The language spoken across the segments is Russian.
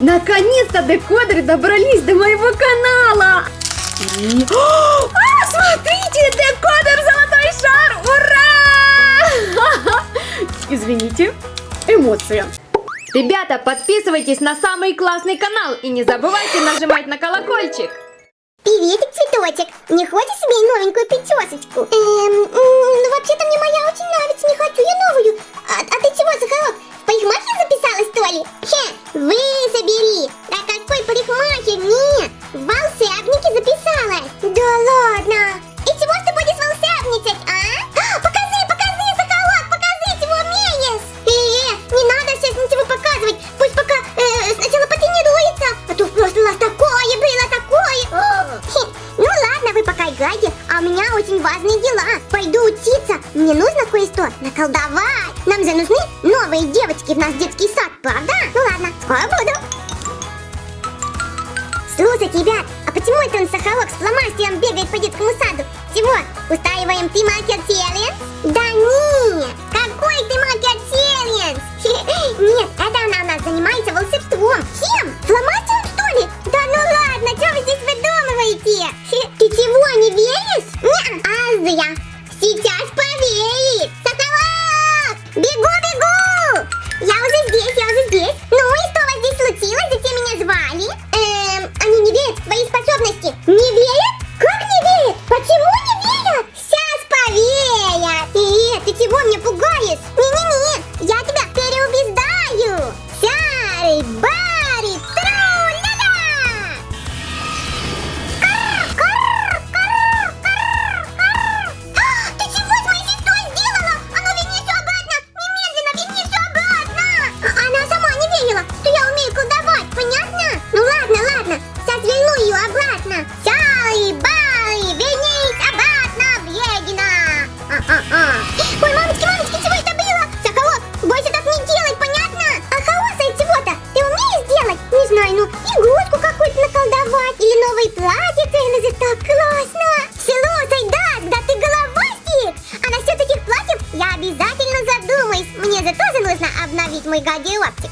Наконец-то декодеры добрались до моего канала! И... А, смотрите, декодер Золотой Шар! Ура! Извините, эмоция. Ребята, подписывайтесь на самый классный канал и не забывайте нажимать на колокольчик. Приветик, цветочек! Не хочешь себе новенькую причесочку? Эм, ну вообще-то мне моя очень нравится, не хочу я новую. А, а ты чего, Соколок, в парикмахер записалась, что ли? Мне нужно кое-что наколдовать. Нам же нужны новые девочки в наш детский сад, правда? Ну ладно, скоро буду. Слушайте, ребят, а почему это он Сахарок с фломастером бегает по детскому саду? Чего? Устраиваем ты маркер челлендж? Да нет! Какой ты маркер челлендж? Нет, это она у нас занимается волшебством. Чем? Фломастером что ли? Да ну ладно, что вы здесь выдумываете? Ты чего, новое платье это так классно! Слушай, да, да ты головастик! А насчет этих платьев я обязательно задумаюсь. Мне же тоже нужно обновить мой гардеробчик.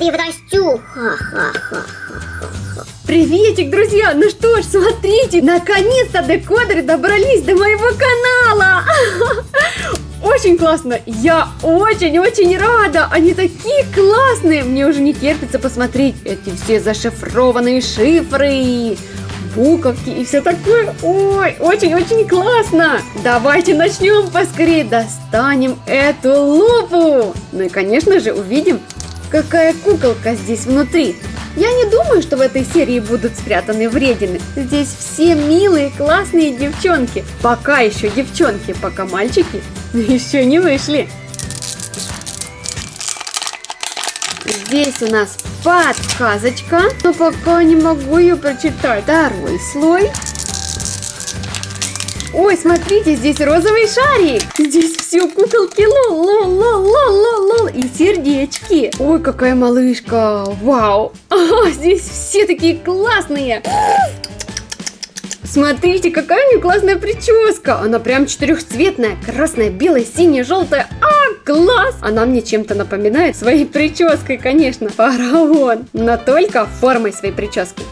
Превращу. Приветик, друзья! Ну что ж, смотрите, наконец-то декодеры добрались до моего канала! Очень классно! Я очень-очень рада! Они такие классные! Мне уже не терпится посмотреть эти все зашифрованные шифры, буковки и все такое. Ой, очень-очень классно! Давайте начнем поскорее, достанем эту лупу! Ну и, конечно же, увидим, какая куколка здесь внутри. Я не думаю, что в этой серии будут спрятаны вредины. Здесь все милые, классные девчонки. Пока еще девчонки, пока мальчики еще не вышли. Здесь у нас подсказочка, но пока не могу ее прочитать. Второй слой. Ой, смотрите, здесь розовый шарик. Здесь все куколки LOL, LOL, LOL, LOL, LOL, и сердечки. Ой, какая малышка. Вау. А, здесь все такие классные. Смотрите, какая у нее классная прическа. Она прям четырехцветная. Красная, белая, синяя, желтая. А, класс! Она мне чем-то напоминает своей прической, конечно. Фараон. Но только формой своей прически.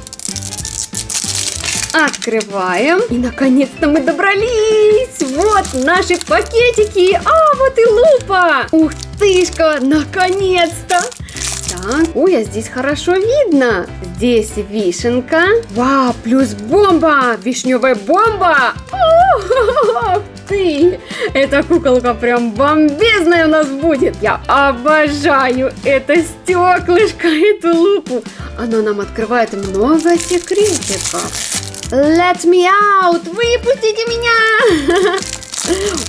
Открываем. И наконец-то мы добрались. Вот наши пакетики. А, вот и лупа. Ух тышка, наконец-то. Так, ой, а здесь хорошо видно. Здесь вишенка. Вау, плюс бомба. Вишневая бомба. О, ты! Эта куколка прям бомбезная у нас будет. Я обожаю это стеклышко, эту лупу. Оно нам открывает много секретиков. Let me out! Выпустите меня!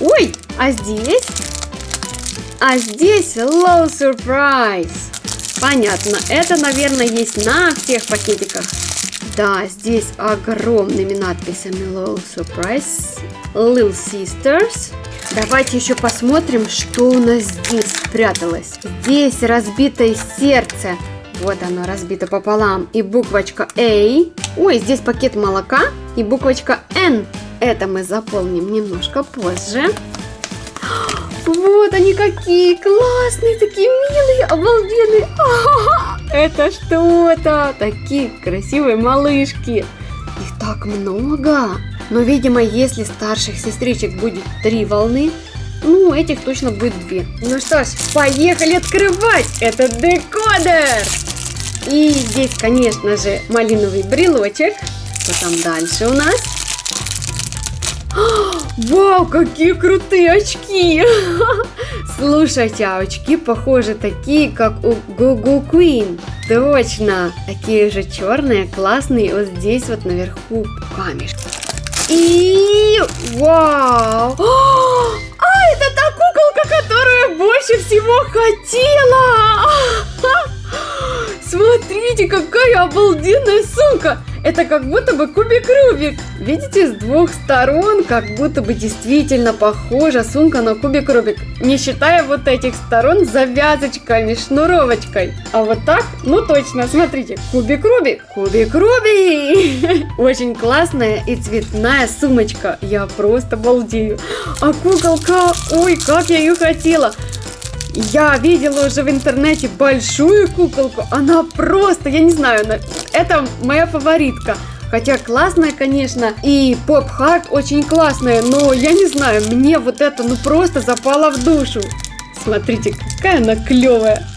Ой, а здесь? А здесь low surprise. Понятно, это, наверное, есть на всех пакетиках. Да, здесь огромными надписями Low Surprise, Little Sisters. Давайте еще посмотрим, что у нас здесь спряталось. Здесь разбитое сердце. Вот оно разбито пополам. И буквочка A. Ой, здесь пакет молока и буквочка N. Это мы заполним немножко позже. Вот они какие классные, такие милые, обалденные. Это что-то. Такие красивые малышки. Их так много. Но, видимо, если старших сестричек будет три волны, ну, этих точно будет две. Ну что ж, поехали открывать этот декодер. И здесь, конечно же, малиновый брелочек. Что там дальше у нас? Вау, какие крутые очки! Слушайте, а очки похожи такие, как у Google Queen. Точно! Такие же черные, классные. Вот здесь вот наверху камешки. И вау! А, это та куколка, которую больше всего хотела! Смотрите, какая обалденная сумка! Это как будто бы кубик Рубик. Видите, с двух сторон как будто бы действительно похожа сумка на кубик Рубик. Не считая вот этих сторон завязочками, шнуровочкой. А вот так, ну точно, смотрите, кубик Рубик, кубик Рубик. Очень классная и цветная сумочка. Я просто балдею. А куколка, ой, как я ее хотела. Я видела уже в интернете большую куколку. Она просто, я не знаю, это моя фаворитка. Хотя классная, конечно, и поп-хард очень классная, но я не знаю, мне вот это ну просто запало в душу. Смотрите, какая она клевая.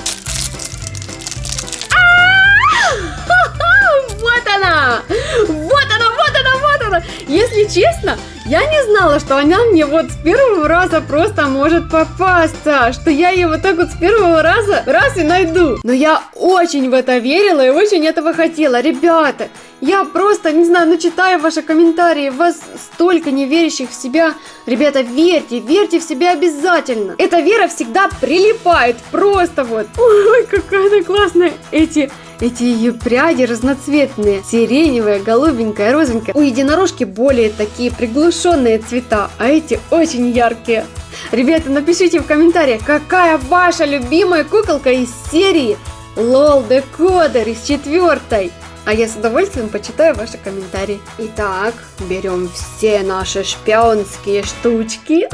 Вот она! Вот она, вот она, вот она! Если честно, я не знала, что она мне вот с первого раза просто может попасться, что я ее вот так вот с первого раза раз и найду. Но я очень в это верила и очень этого хотела. Ребята, я просто, не знаю, ну читаю ваши комментарии, вас столько неверящих в себя. Ребята, верьте, верьте в себя обязательно. Эта вера всегда прилипает, просто вот. Ой, какая она классная. Эти эти ее пряди разноцветные, сиреневая, голубенькая, розовенькая. У единорожки более такие приглушенные цвета, а эти очень яркие. Ребята, напишите в комментариях, какая ваша любимая куколка из серии LOL Decoder из четвертой. А я с удовольствием почитаю ваши комментарии. Итак, берем все наши шпионские штучки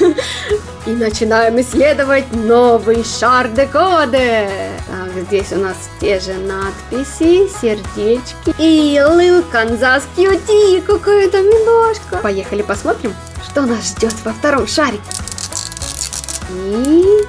и начинаем исследовать новый шар декоде. Здесь у нас те же надписи, сердечки и Лил Канзас Кьюти, какая-то милашка. Поехали посмотрим, что нас ждет во втором шаре. И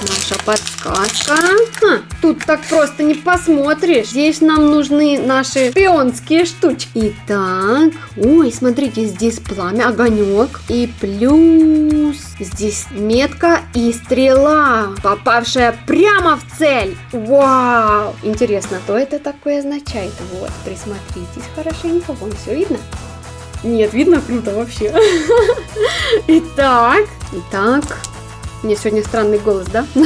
наша подсказка. Ха, тут так просто не посмотришь. Здесь нам нужны наши шпионские штучки. Итак, ой, смотрите, здесь пламя, огонек. И плюс здесь метка и стрела, попавшая прямо в цель. Вау! Интересно, что это такое означает? Вот, присмотритесь хорошенько, вон все видно? Нет, видно круто вообще. Итак, итак, мне сегодня странный голос, да?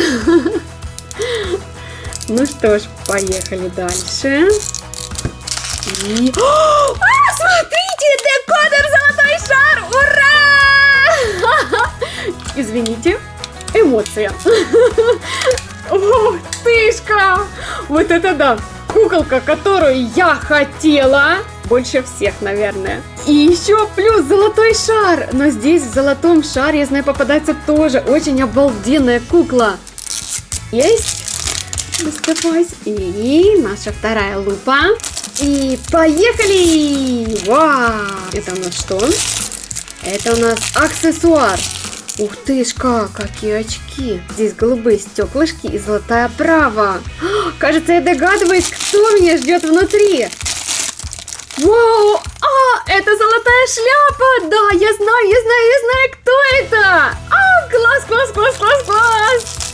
Ну что ж, поехали дальше. И... А, смотрите, декодер извините, эмоция. Ух тышка! Вот это да! Куколка, которую я хотела больше всех, наверное. И еще плюс золотой шар. Но здесь в золотом шаре, я знаю, попадается тоже очень обалденная кукла. Есть. Доставай. И наша вторая лупа. И поехали! Вау! Это у нас что? Это у нас аксессуар. Ух тышка, какие очки. Здесь голубые стеклышки и золотая оправа. Кажется, я догадываюсь, кто меня ждет внутри. Вау! А, это золотая шляпа! Да, я знаю, я знаю, я знаю, кто это! А, класс, класс, класс, класс, класс!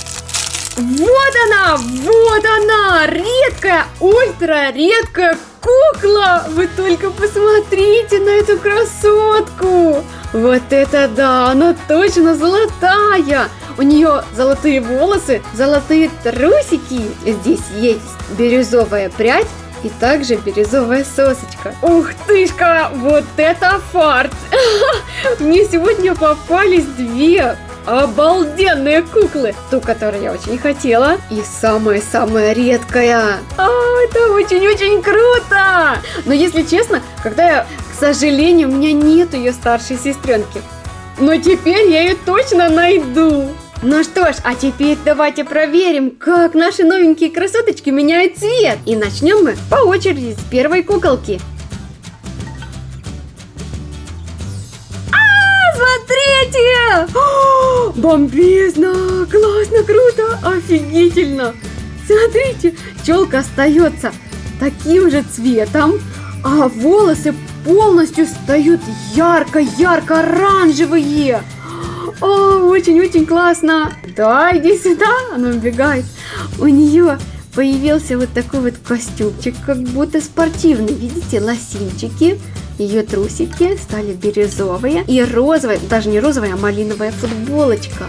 Вот она, вот она, редкая, ультра редкая кукла! Вы только посмотрите на эту красотку! Вот это да, она точно золотая! У нее золотые волосы, золотые трусики. Здесь есть бирюзовая прядь и также бирюзовая сосочка. Ух тышка, вот это фарт! Мне сегодня попались две обалденные куклы. Ту, которую я очень хотела. И самая-самая редкая. А, это очень-очень круто. Но если честно, когда я, сожалению, у меня нет ее старшей сестренки. Но теперь я ее точно найду. Ну что ж, а теперь давайте проверим, как наши новенькие красоточки меняют цвет. И начнем мы по очереди с первой куколки. А, смотрите! О, бомбезно! Классно, круто! Офигительно! Смотрите, челка остается таким же цветом, а волосы полностью стают ярко-ярко оранжевые. О, очень-очень классно. Да, иди сюда. Она убегает. У нее появился вот такой вот костюмчик, как будто спортивный. Видите, лосинчики. Ее трусики стали бирюзовые и розовая, даже не розовая, а малиновая футболочка.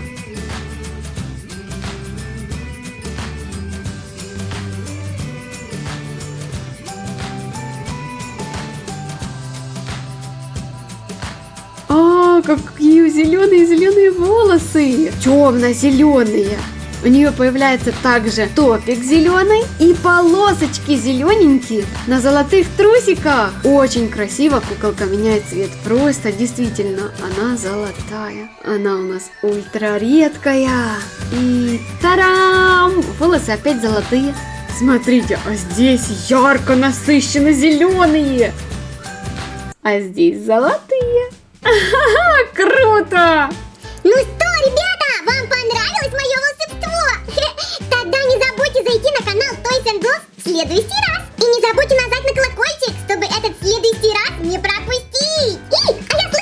Какие зеленые-зеленые волосы. Темно-зеленые. У нее появляется также топик зеленый и полосочки зелененькие на золотых трусиках. Очень красиво куколка меняет цвет. Просто действительно, она золотая. Она у нас ультра редкая. И тарам! Волосы опять золотые. Смотрите, а здесь ярко насыщенно зеленые. А здесь золотые. Круто! Ну что, ребята, вам понравилось мое волшебство? Тогда не забудьте зайти на канал Toys and Dolls в следующий раз. И не забудьте нажать на колокольчик, чтобы этот следующий раз не пропустить. И, а я слышу,